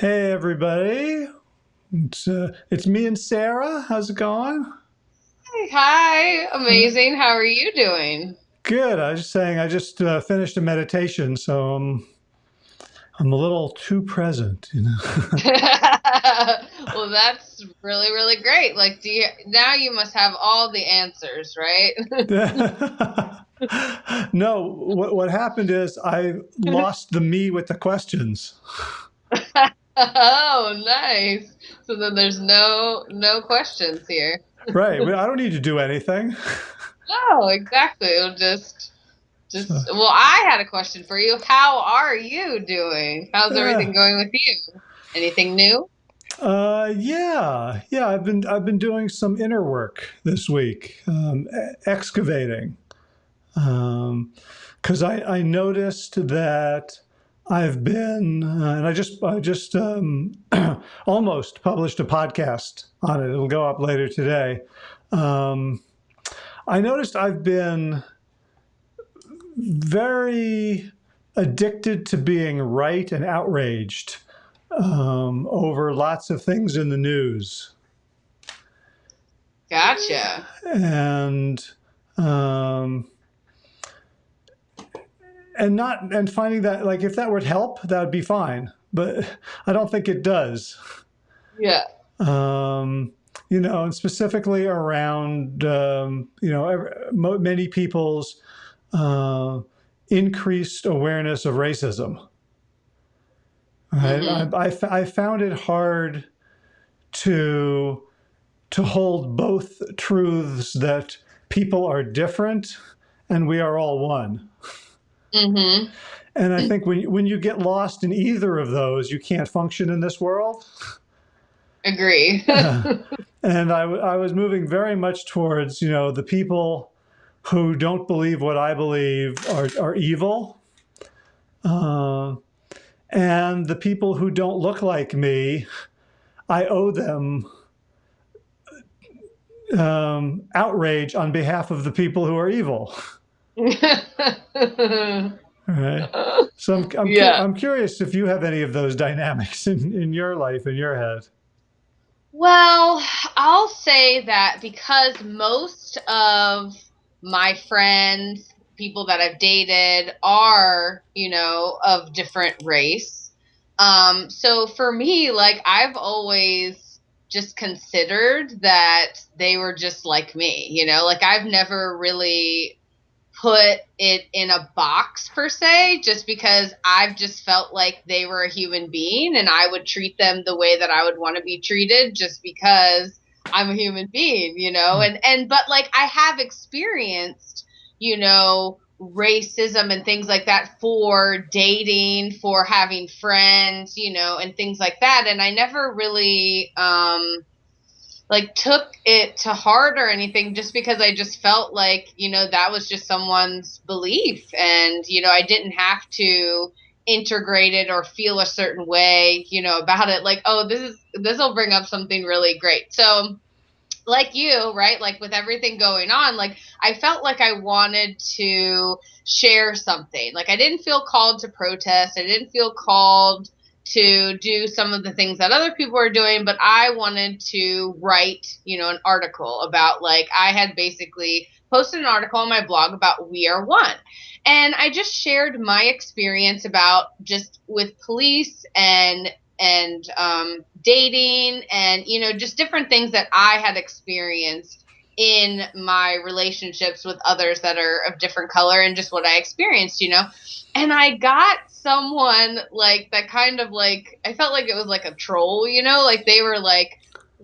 Hey, everybody. It's, uh, it's me and Sarah. How's it going? Hi, amazing. How are you doing? Good. I was just saying, I just uh, finished a meditation, so I'm, I'm a little too present, you know. well, that's really, really great. Like, do you now you must have all the answers, right? no, what, what happened is I lost the me with the questions. Oh, nice. So then there's no no questions here. right. I don't need to do anything. No, exactly. It'll just just well, I had a question for you. How are you doing? How's Yeah. everything going with you? Anything new? Uh, yeah, yeah. I've been I've been doing some inner work this week, um, excavating, because I I noticed that I've been uh, and I just I just um, almost published a podcast on it. It'll go up later today. Um, I noticed I've been very addicted to being right and outraged um, over lots of things in the news. Gotcha. And um, and not and finding that like if that would help, that would be fine. But I don't think it does. Yeah. Um, you know, and specifically around um, you know ev- mo- many people's uh, increased awareness of racism. Right? hmm I, I, I found it hard to to hold both truths that people are different and we are all one. Hmm And I think when when you get lost in either of those, you can't function in this world. Agree. and I, I was moving very much towards you know the people who don't believe what I believe are are evil, uh, and the people who don't look like me, I owe them um, outrage on behalf of the people who are evil. Right. So I'm I'm, cu- I'm curious if you have any of those dynamics in, in your life in your head. Well, I'll say that because most of my friends, people that I've dated, are, you know, of different race. Um, so for me, like, I've always just considered that they were just like me, you know, like, I've never really put it in a box per se just because I've just felt like they were a human being and I would treat them the way that I would want to be treated just because I'm a human being, you know. And and but like I have experienced, you know, racism and things like that for dating, for having friends, you know, and things like that and I never really um like took it to heart or anything just because I just felt like, you know, that was just someone's belief and you know, I didn't have to integrate it or feel a certain way, you know, about it like, oh, this is this will bring up something really great. So, like you, right? Like with everything going on, like I felt like I wanted to share something. Like I didn't feel called to protest. I didn't feel called to do some of the things that other people are doing, but I wanted to write, you know, an article about like I had basically posted an article on my blog about We Are One. And I just shared my experience about just with police and and um, dating and you know just different things that I had experienced in my relationships with others that are of different color and just what I experienced, you know. And I got someone like that kind of like I felt like it was like a troll, you know, like they were like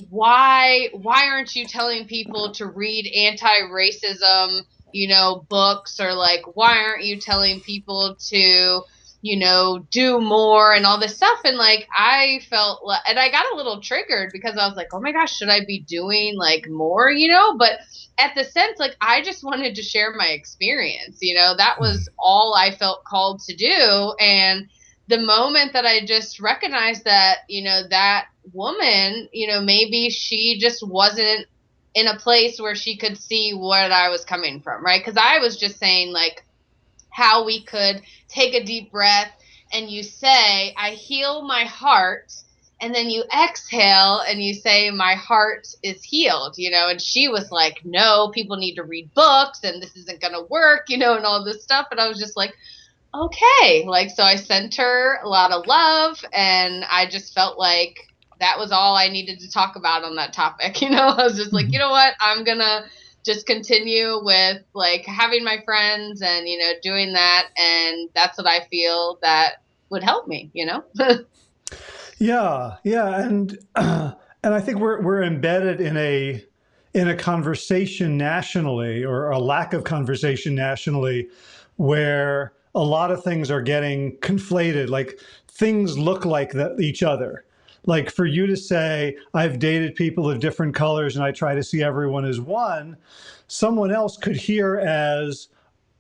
why why aren't you telling people to read anti-racism, you know, books or like why aren't you telling people to you know, do more and all this stuff. And like, I felt, and I got a little triggered because I was like, oh my gosh, should I be doing like more, you know? But at the sense, like, I just wanted to share my experience, you know, that was mm-hmm. all I felt called to do. And the moment that I just recognized that, you know, that woman, you know, maybe she just wasn't in a place where she could see what I was coming from, right? Because I was just saying, like, how we could take a deep breath and you say, I heal my heart and then you exhale and you say my heart is healed you know and she was like no people need to read books and this isn't going to work you know and all this stuff and i was just like okay like so i sent her a lot of love and i just felt like that was all i needed to talk about on that topic you know? I was just like mm-hmm. you know what? I'm going to just continue with like having my friends and you know doing that and that's what i feel that would help me you know? Yeah, yeah, and uh, and I think we're we're embedded in a in a conversation nationally or a lack of conversation nationally where a lot of things are getting conflated like things look like the, each other like for you to say i've dated people of different colors and i try to see everyone as one someone else could hear as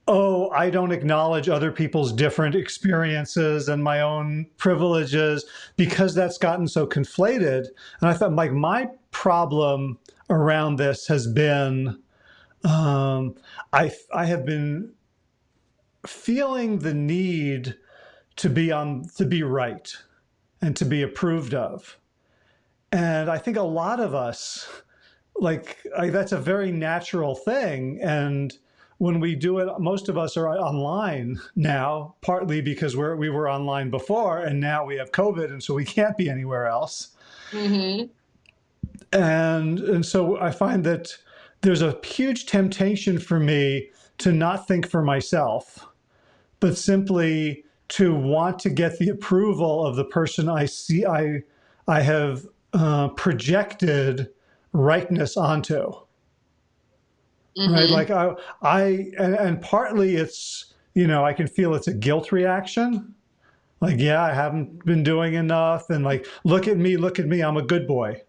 oh, I don't acknowledge other people's different experiences and my own privileges because that's gotten so conflated. And I thought, like, my problem around this has been um, I, I have been feeling the need to be on to be right and to be approved of. And I think a lot of us, like, I, that's a very natural thing. And when we do it, most of us are online now, partly because we're, we were online before and now we have COVID and so we can't be anywhere else. Mm-hmm. And, and so I find that there's a huge temptation for me to not think for myself, but simply to want to get the approval of the person I see, I, I have uh, projected rightness onto. Mm-hmm. Right. Like I, I, and, and partly it's, you know, I can feel it's a guilt reaction. Like, yeah, I haven't been doing enough. And like, look at me, look at me. I'm a good boy.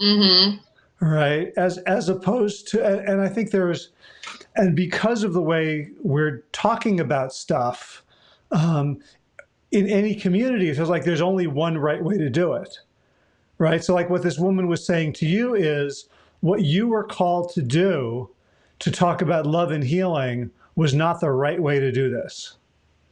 Mm-hmm. Right. As, as opposed to, and, and I think there's, and because of the way we're talking about stuff, um, in any community, it feels like there's only one right way to do it. Right. So like what this woman was saying to you is, what you were called to do to talk about love and healing was not the right way to do this.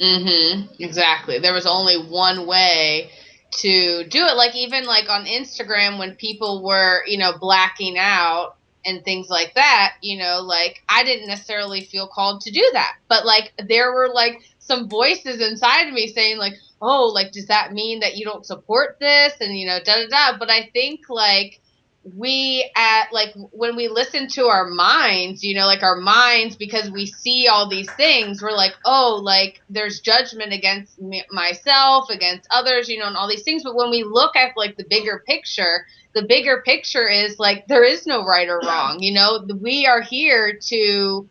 Mm-hmm. Exactly. There was only one way to do it. Like even like on Instagram when people were, you know, blacking out and things like that, you know, like I didn't necessarily feel called to do that. But like there were like some voices inside of me saying like, oh, like does that mean that you don't support this? And you know, da da da. But I think like we at like when we listen to our minds you know like our minds because we see all these things we're like oh like there's judgment against me, myself against others you know and all these things. But when we look at like the bigger picture the bigger picture is like there is no right or wrong you know? We are here to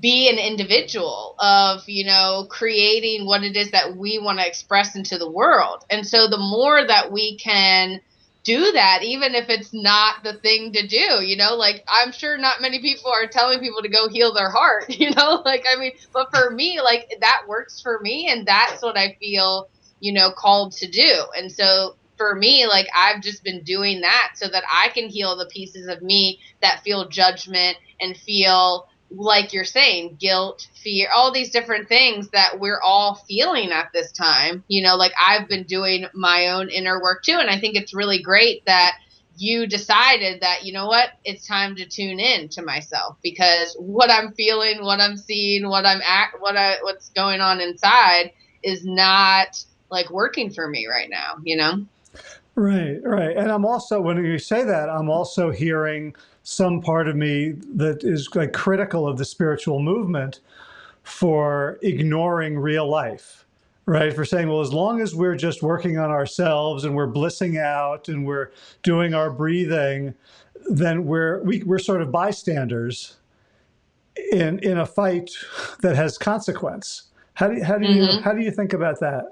be an individual of you know creating what it is that we want to express into the world. And so the more that we can do that even if it's not the thing to do you know? Like i'm sure not many people are telling people to go heal their heart you know? Like i mean but for me like that works for me and that's what i feel you know called to do. And so for me like i've just been doing that so that i can heal the pieces of me that feel judgment and feel like you're saying, guilt, fear, all these different things that we're all feeling at this time. You know, like I've been doing my own inner work too. And I think it's really great that you decided that, you know what, it's time to tune in to myself because what I'm feeling, what I'm seeing, what I'm at, what I, what's going on inside is not like working for me right now, you know? Right, right. And I'm also, when you say that, I'm also hearing some part of me that is like critical of the spiritual movement for ignoring real life, right? For saying, well, as long as we're just working on ourselves and we're blissing out and we're doing our breathing, then we're we, are we are sort of bystanders in in a fight that has consequence. How do you, how do you mm-hmm. how do you think about that?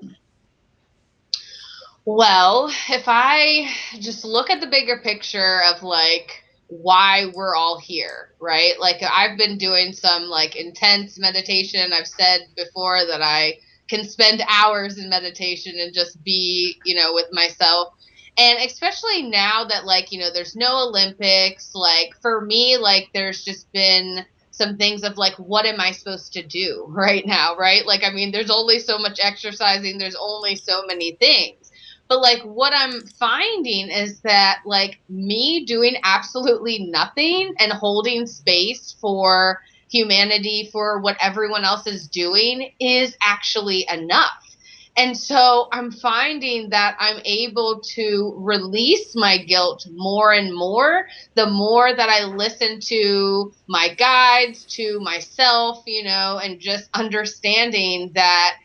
Well, if I just look at the bigger picture of like why we're all here, right? Like I've been doing some like intense meditation. I've said before that I can spend hours in meditation and just be, you know, with myself. And especially now that like, you know, there's no Olympics, like for me like there's just been some things of like what am I supposed to do right now, right? Like I mean, there's only so much exercising, there's only so many things But like what I'm finding is that like me doing absolutely nothing and holding space for humanity for what everyone else is doing is actually enough. And so I'm finding that I'm able to release my guilt more and more the more that I listen to my guides, to myself, you know, and just understanding that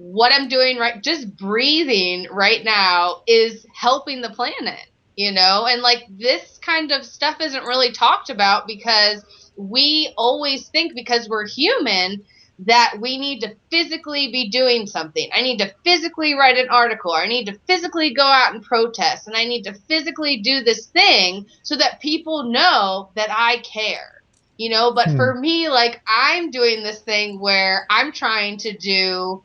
what I'm doing right, just breathing right now is helping the planet, you know, and like this kind of stuff isn't really talked about because we always think because we're human that we need to physically be doing something. I need to physically write an article, or I need to physically go out and protest, and I need to physically do this thing so that people know that I care. You know, but hmm. for me, like I'm doing this thing where I'm trying to do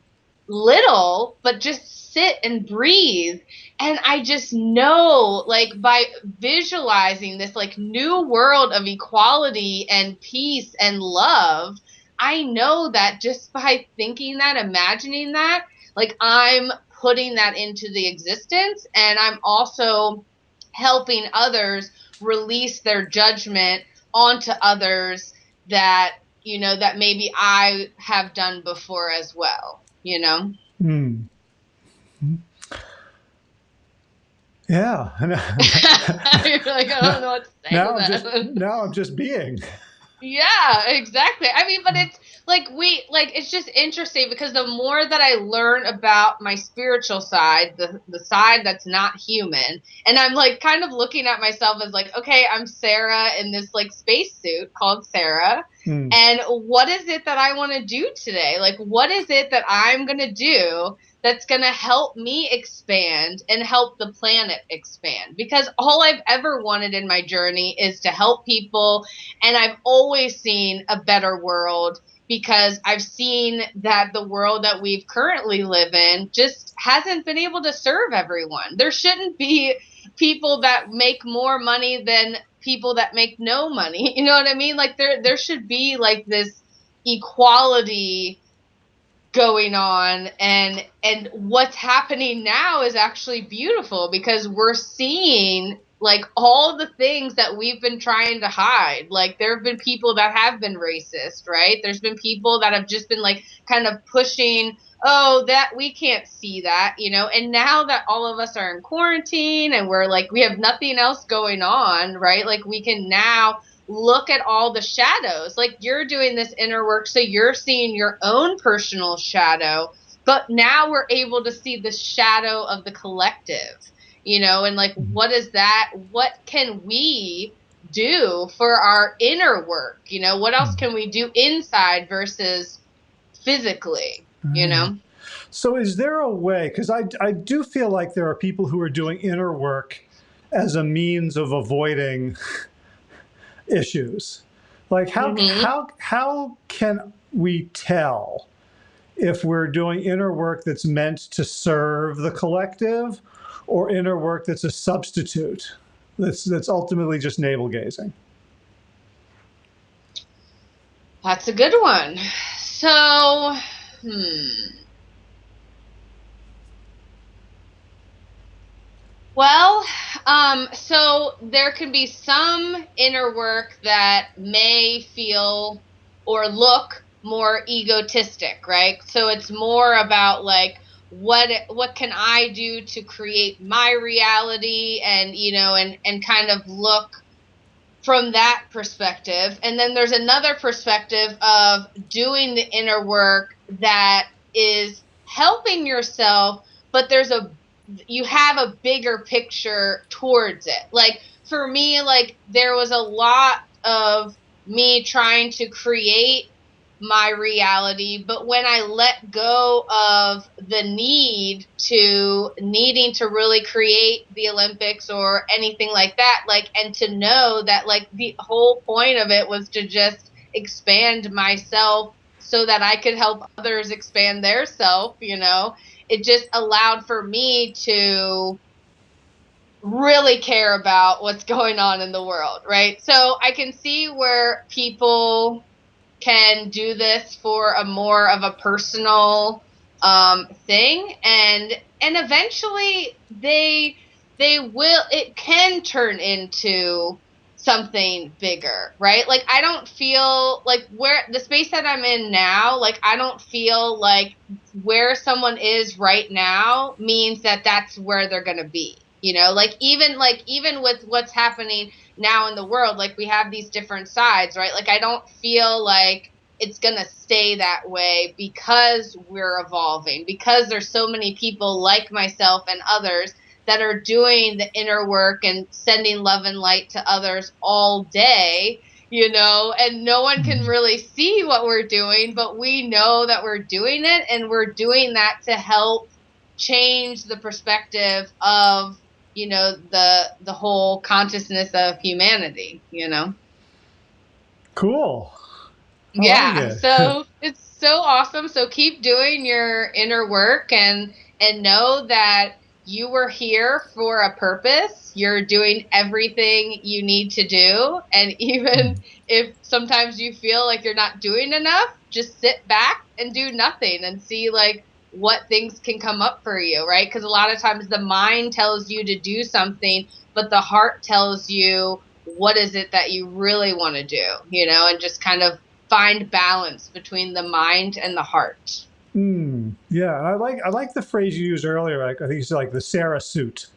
little, but just sit and breathe. And I just know, like, by visualizing this, like, new world of equality and peace and love, I know that just by thinking that, imagining that, like I'm putting that into the existence and I'm also helping others release their judgment onto others that you know that maybe I have done before as well, you know. Hmm. Yeah. You're like, I don't know what to say. Now, I'm just, now I'm just being. Yeah, exactly. I mean, but it's like we like it's just interesting because the more that I learn about my spiritual side, the the side that's not human, and I'm like kind of looking at myself as like, okay, I'm Sarah in this like spacesuit called Sarah. Hmm. And what is it that I want to do today? Like what is it that I'm going to do that's going to help me expand and help the planet expand because all I've ever wanted in my journey is to help people and I've always seen a better world because I've seen that the world that we've currently live in just hasn't been able to serve everyone. There shouldn't be people that make more money than people that make no money. You know what I mean? Like there there should be like this equality going on and and what's happening now is actually beautiful because we're seeing like all the things that we've been trying to hide. Like there have been people that have been racist right? There's been people that have just been like kind of pushing oh that we can't see that you know? And now that all of us are in quarantine and we're like we have nothing else going on right? Like we can now look at all the shadows. Like you're doing this inner work, so you're seeing your own personal shadow, but now we're able to see the shadow of the collective, you know, and like mm-hmm. what is that? What can we do for our inner work? You know, what else mm-hmm. can we do inside versus physically, you know? Mm-hmm. So is there a way, because I, I do feel like there are people who are doing inner work as a means of avoiding issues. Like how mm-hmm. how how can we tell if we're doing inner work that's meant to serve the collective or inner work that's a substitute that's that's ultimately just navel gazing? That's a good one. So, hmm. Well, um, so there can be some inner work that may feel or look more egotistic, right? So it's more about like what what can I do to create my reality and you know and and kind of look from that perspective. And then there's another perspective of doing the inner work that is helping yourself, but there's a you have a bigger picture towards it. Like for me, like there was a lot of me trying to create my reality, but when I let go of the need to needing to really create the Olympics or anything like that, like and to know that like the whole point of it was to just expand myself so that I could help others expand their self, you know it just allowed for me to really care about what's going on in the world, right? So I can see where people can do this for a more of a personal um, thing. And and eventually they they will it can turn into something bigger, right? Like I don't feel like where the space that I'm in now, like I don't feel like where someone is right now means that that's where they're going to be. You know, like even like even with what's happening now in the world, like we have these different sides, right? Like I don't feel like it's going to stay that way because we're evolving, because there's so many people like myself and others that are doing the inner work and sending love and light to others all day, you know, and no one can mm-hmm. really see what we're doing, but we know that we're doing it and we're doing that to help change the perspective of, you know, the the whole consciousness of humanity, you know. Cool. I yeah. It. so it's so awesome. So keep doing your inner work and and know that you were here for a purpose. You're doing everything you need to do. And even hmm. if sometimes you feel like you're not doing enough, just sit back and do nothing and see like what things can come up for you, right? Because a lot of times the mind tells you to do something, but the heart tells you what is it that you really want to do, you know, and just kind of find balance between the mind and the heart. Mm, yeah, I like I like the phrase you used earlier. Like I think you said like the Sarah suit,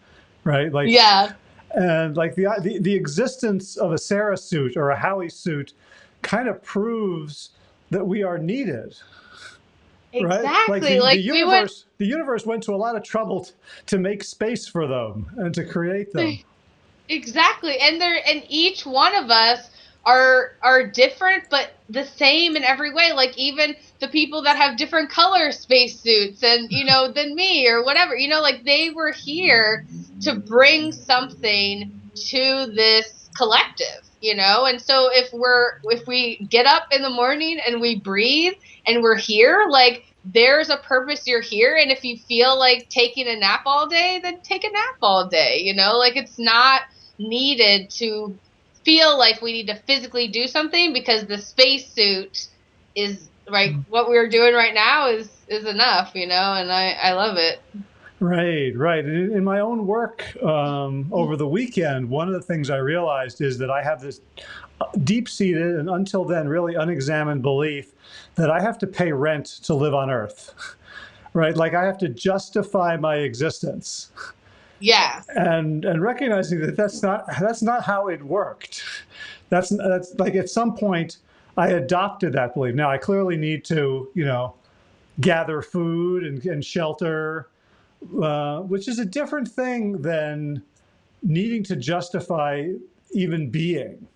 right? Like yeah, and like the the, the existence of a Sarah suit or a Howie suit kind of proves that we are needed. Exactly. Right? Like, the, like the universe, we went... the universe went to a lot of trouble to make space for them and to create them. Exactly, and they're and each one of us are are different but the same in every way like even the people that have different color spacesuits and you know than me or whatever you know like they were here to bring something to this collective you know? And so if we're if we get up in the morning and we breathe and we're here like there's a purpose you're here. And if you feel like taking a nap all day then take a nap all day you know? Like it's not needed to feel like we need to physically do something because the spacesuit is right mm. what we're doing right now is is enough you know? And i i love it right right in my own work um, over the weekend one of the things i realized is that i have this uh, deep-seated and until then really unexamined belief that i have to pay rent to live on earth right like i have to justify my existence yeah. And and recognizing that that's not that's not how it worked. That's that's like at some point I adopted that belief. Now I clearly need to you know gather food and, and shelter, uh, which is a different thing than needing to justify even being.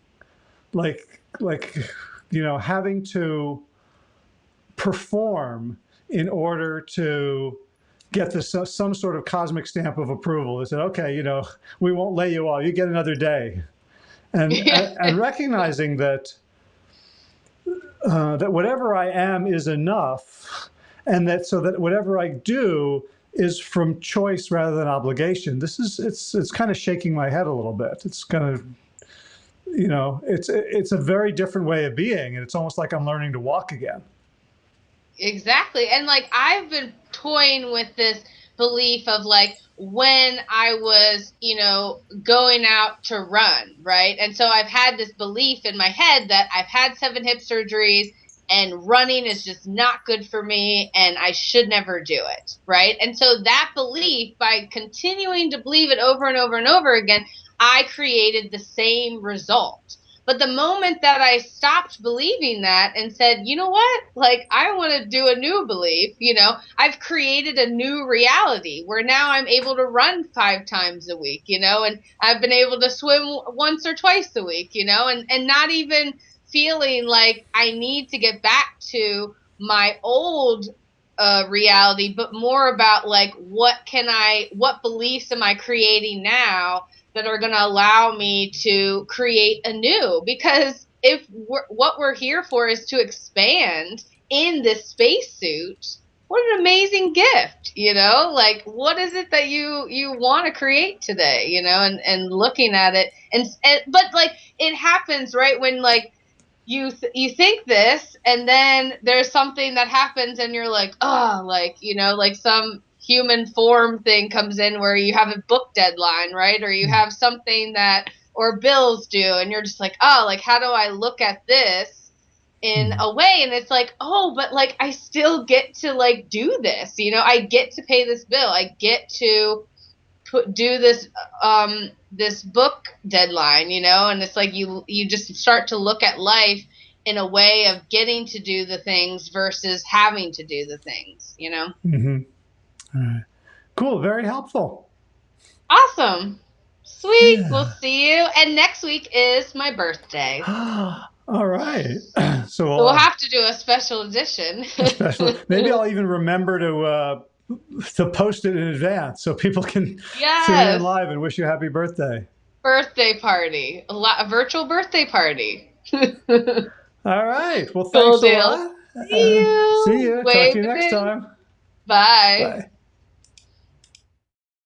Like like you know having to perform in order to get this uh, some sort of cosmic stamp of approval. They said, okay, you know, we won't lay you off. You get another day. And, and, and, recognizing that uh, that whatever I am is enough, and that so that whatever I do is from choice rather than obligation. This is it's it's kind of shaking my head a little bit. It's kind of you know it's it's a very different way of being, and it's almost like I'm learning to walk again. Exactly. And like I've been toying with this belief of like when I was, you know, going out to run, right? And so I've had this belief in my head that I've had seven hip surgeries and running is just not good for me and I should never do it, right? And so that belief, by continuing to believe it over and over and over again, I created the same result. But the moment that I stopped believing that and said, you know what? Like, I want to do a new belief, you know, I've created a new reality where now I'm able to run five times a week, you know, and I've been able to swim once or twice a week, you know, and, and not even feeling like I need to get back to my old uh, reality, but more about like, what can I, what beliefs am I creating now? that are going to allow me to create a new because if we're, what we're here for is to expand in this spacesuit what an amazing gift you know like what is it that you you want to create today you know and and looking at it and, and but like it happens right when like you th- you think this and then there's something that happens and you're like oh like you know like some human form thing comes in where you have a book deadline, right? Or you have something that or bills due and you're just like, "Oh, like how do I look at this?" in a way and it's like oh but like i still get to like do this you know i get to pay this bill i get to put do this um this book deadline you know and it's like you you just start to look at life in a way of getting to do the things versus having to do the things you know mm-hmm. Right. cool very helpful awesome sweet yeah. we'll see you and next week is my birthday All right. So we'll, we'll have to do a special edition. special. Maybe I'll even remember to uh, to post it in advance so people can yes. tune in live and wish you a happy birthday. Birthday party, a, lot, a virtual birthday party. All right. Well, thanks cool a lot. See you. See you. Talk to you next time. Bye. Bye.